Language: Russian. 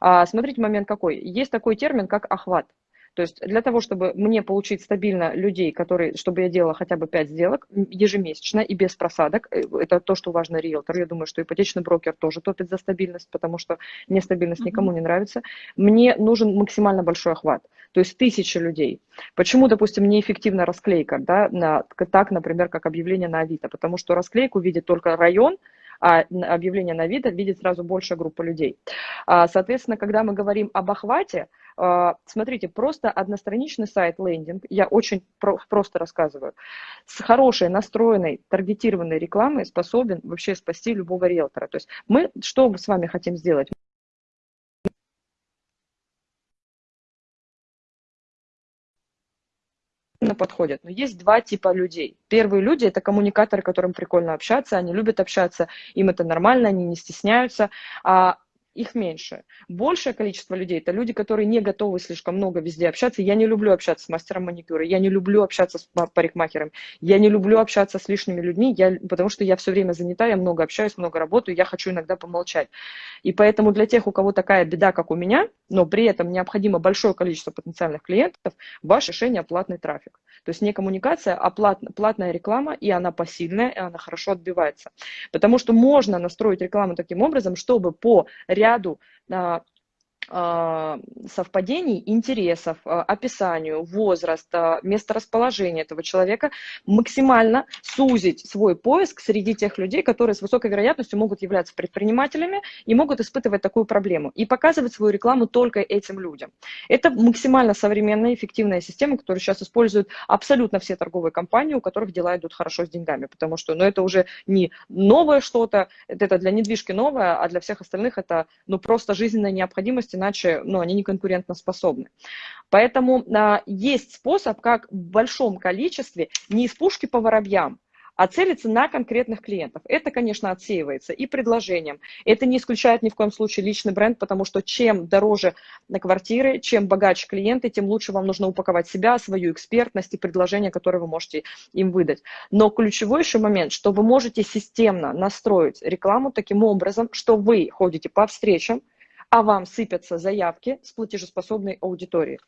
А, смотрите, момент какой. Есть такой термин, как охват. То есть для того, чтобы мне получить стабильно людей, которые, чтобы я делала хотя бы 5 сделок ежемесячно и без просадок, э, это то, что важно риэлтор. Я думаю, что ипотечный брокер тоже топит за стабильность, потому что нестабильность никому не нравится. Мне нужен максимально большой охват, то есть тысячи людей. Почему, допустим, неэффективна расклейка, да, на, так, например, как объявление на Авито? Потому что расклейку видит только район, а объявление на Авито видит сразу большая группа людей. А, соответственно, когда мы говорим об охвате, а, смотрите, просто одностраничный сайт, лендинг, я очень просто рассказываю, с хорошей, настроенной, таргетированной рекламой способен вообще спасти любого риэлтора. То есть мы что с вами хотим сделать? Подходят. Но есть два типа людей. Первые люди – это коммуникаторы, которым прикольно общаться, они любят общаться, им это нормально, они не стесняются. А их меньше. Большее количество людей – это люди, которые не готовы слишком много везде общаться. Я не люблю общаться с мастером маникюра, я не люблю общаться с парикмахером, я не люблю общаться с лишними людьми, я, потому что я все время занята, я много общаюсь, много работаю, я хочу иногда помолчать. И поэтому для тех, у кого такая беда, как у меня, но при этом необходимо большое количество потенциальных клиентов, ваше решение – платный трафик. То есть не коммуникация, а плат, платная реклама, и она посильная, и она хорошо отбивается. Потому что можно настроить рекламу таким образом, чтобы по ряду а, совпадений интересов, а, описанию, возраст, а, месторасположение этого человека, максимально сузить свой поиск среди тех людей, которые с высокой вероятностью могут являться предпринимателями и могут испытывать такую проблему, и показывать свою рекламу только этим людям. Это максимально современная, эффективная система, которую сейчас используют абсолютно все торговые компании, у которых дела идут хорошо с деньгами, потому что ну, это уже не новое что-то, это для недвижки новое, а для всех остальных это ну, просто жизненная необходимость, иначе ну, они не конкурентоспособны. Поэтому а, есть способ, как в большом количестве, не из пушки по воробьям, а целиться на конкретных клиентов. Это, конечно, отсеивается и предложением. Это не исключает ни в коем случае личный бренд, потому что чем дороже на квартиры, чем богаче клиенты, тем лучше вам нужно упаковать себя, свою экспертность и предложения, которые вы можете им выдать. Но ключевой еще момент, что вы можете системно настроить рекламу таким образом, что вы ходите по встречам, а вам сыпятся заявки с платежеспособной аудиторией.